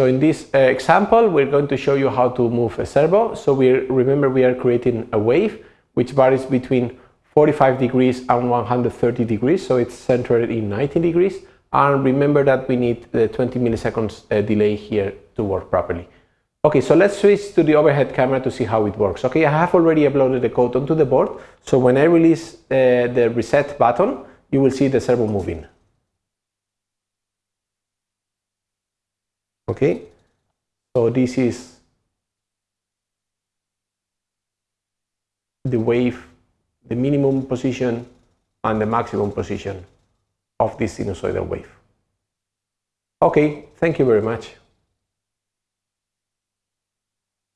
So in this uh, example, we're going to show you how to move a servo. So we remember we are creating a wave which varies between 45 degrees and 130 degrees. So it's centered in 90 degrees. And remember that we need the 20 milliseconds uh, delay here to work properly. Okay, so let's switch to the overhead camera to see how it works. Okay, I have already uploaded the code onto the board. So when I release uh, the reset button, you will see the servo moving. Okay, so this is the wave, the minimum position and the maximum position of this sinusoidal wave. Okay, thank you very much.